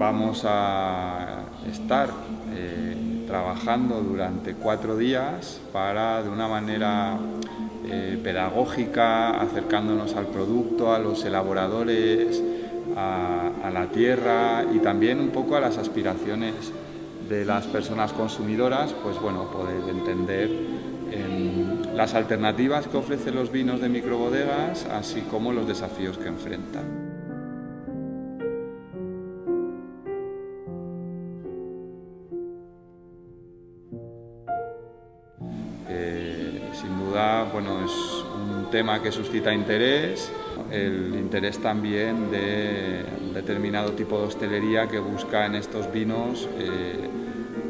vamos a estar eh, trabajando durante cuatro días para de una manera eh, pedagógica, acercándonos al producto, a los elaboradores, a, la tierra y también un poco a las aspiraciones de las personas consumidoras, pues bueno, poder entender las alternativas que ofrecen los vinos de microbodegas, así como los desafíos que enfrentan. Bueno, es un tema que suscita interés, el interés también de determinado tipo de hostelería que busca en estos vinos eh,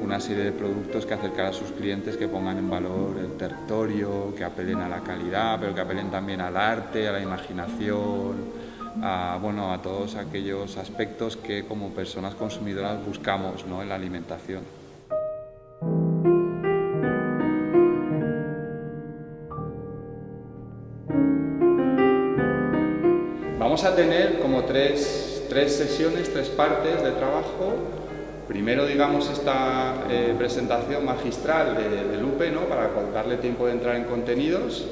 una serie de productos que acercar a sus clientes, que pongan en valor el territorio, que apelen a la calidad, pero que apelen también al arte, a la imaginación, a, bueno, a todos aquellos aspectos que como personas consumidoras buscamos ¿no? en la alimentación. A tener como tres, sesiones, tres partes de trabajo. Primero, digamos, esta eh, presentación magistral de, Lupe, ¿no? para darle tiempo de entrar en contenidos.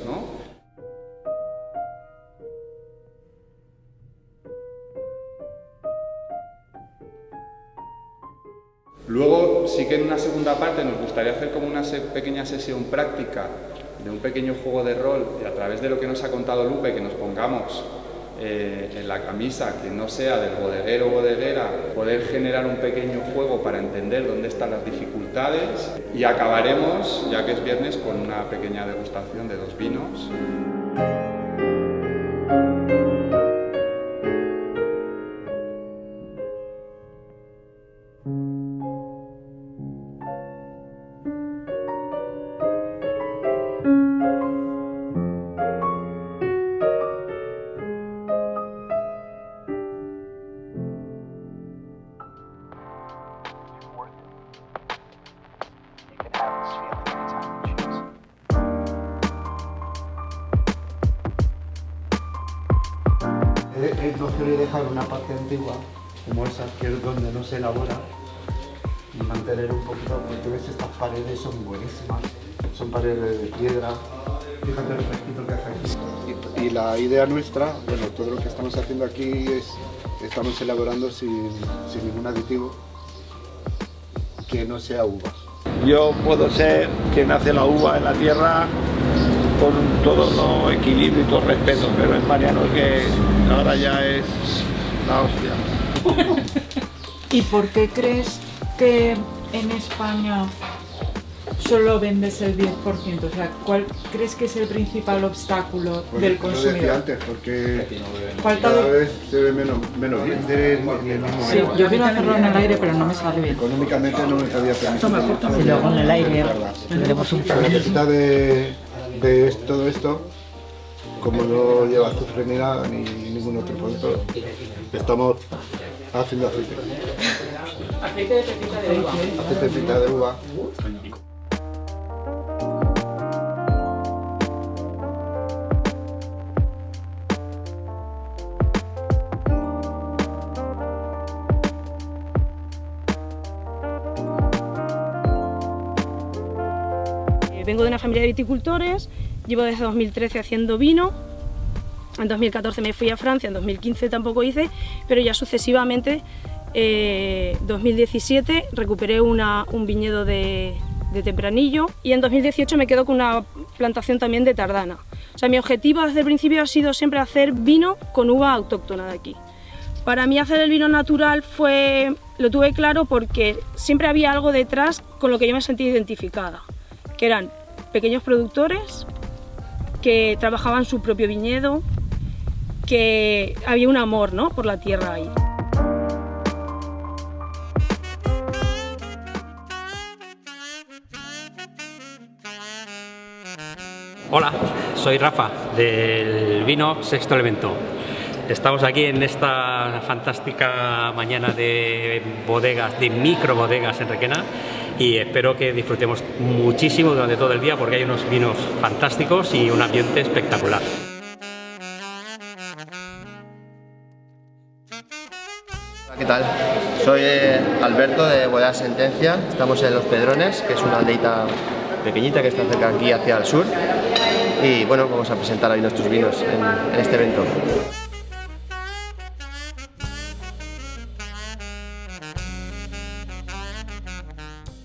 Luego, sí que en una segunda parte nos gustaría hacer como una pequeña sesión práctica de un pequeño juego de rol y a través de lo que nos ha contado Lupe, que nos pongamos eh, en la camisa que no sea del bodeguero o bodeguera, poder generar un pequeño juego para entender dónde están las dificultades y acabaremos, ya que es viernes, con una pequeña degustación de dos vinos. No quiero dejar una parte antigua como esa, que es donde no se elabora, y mantener un poquito, porque ves estas paredes son buenísimas, son paredes de piedra, fíjate el fresquito que hace aquí. Y, la idea nuestra, bueno, todo lo que estamos haciendo aquí es, estamos elaborando sin, sin ningún aditivo que no sea uva. Yo puedo ser quien hace la uva en la tierra con todo lo equilibrio y todo respeto, pero es Mariano que ahora ya es la hostia. ¿Y por qué crees que en España solo vendes el 10%? O sea, ¿cuál crees que es el principal obstáculo pues del consumidor? Lo decía antes, porque Falta cada de... vez se ve menos, menos bien. Sí, yo quiero hacerlo en el aire, pero no me sale bien. Económicamente no me sabía permitir. Y luego en el aire tendremos un La de, de todo esto como no lleva azufre ni nada, ni ningún otro producto, estamos haciendo aceite. Aceite de pepita de uva. Aceite de pepita de uva. Vengo de una familia de viticultores, llevo desde 2013 haciendo vino, en 2014 me fui a Francia, en 2015 tampoco hice, pero ya sucesivamente, eh, 2017 recuperé una, un viñedo de, de Tempranillo y en 2018 me quedo con una plantación también de Tardana. O sea, mi objetivo desde el principio ha sido siempre hacer vino con uva autóctona de aquí. Para mí hacer el vino natural fue, lo tuve claro porque siempre había algo detrás con lo que yo me sentí identificada, que eran pequeños productores que trabajaban su propio viñedo, que había un amor ¿no? por la tierra ahí. Hola, soy Rafa del vino Sexto Elemento. Estamos aquí en esta fantástica mañana de bodegas, de micro bodegas en Requena y espero que disfrutemos muchísimo durante todo el día porque hay unos vinos fantásticos y un ambiente espectacular. ¿qué tal? Soy eh, Alberto de Bodega Sentencia, estamos en Los Pedrones, que es una aldeita pequeñita que está cerca aquí hacia el sur y bueno, vamos a presentar ahí nuestros vinos en este evento.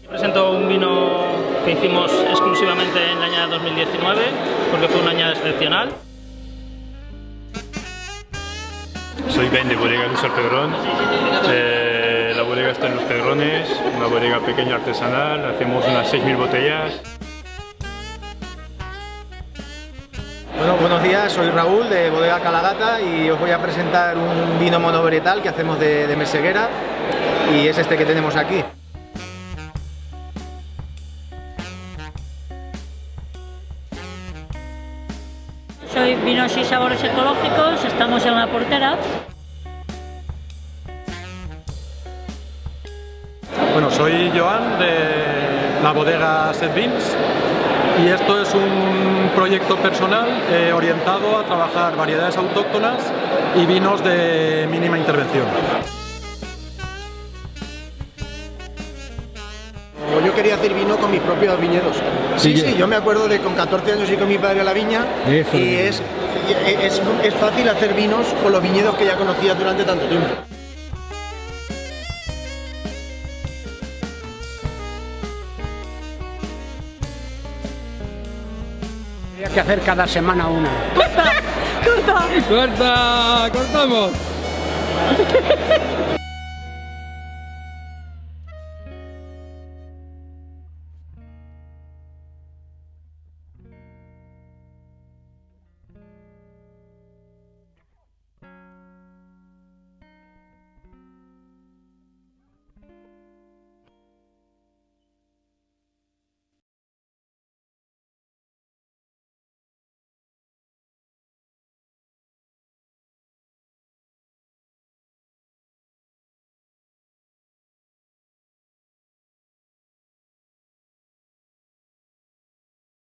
Presento un vino que hicimos exclusivamente en la añada 2019 porque fue una añada excepcional. Soy Ben de Bodega Luis Pedrón. Eh, la bodega está en Los Pedrones, una bodega pequeña artesanal, hacemos unas 6.000 botellas. Bueno, buenos días, soy Raúl de Bodega Calagata y os voy a presentar un vino monovarietal que hacemos de, de meseguera y es este que tenemos aquí. Soy Vinos y Sabores Ecológicos, estamos en la portera. Bueno, soy Joan de la bodega Set Beans y esto es un proyecto personal eh, orientado a trabajar variedades autóctonas y vinos de mínima intervención. Yo quería hacer vino con mis propios viñedos. Sí, sí, yo me acuerdo de con 14 años ir con mi padre a la viña Eso y es. es, es, es fácil hacer vinos con los viñedos que ya conocías durante tanto tiempo. Hay que hacer cada semana una. ¡Corta! ¡Corta! ¡Cortamos!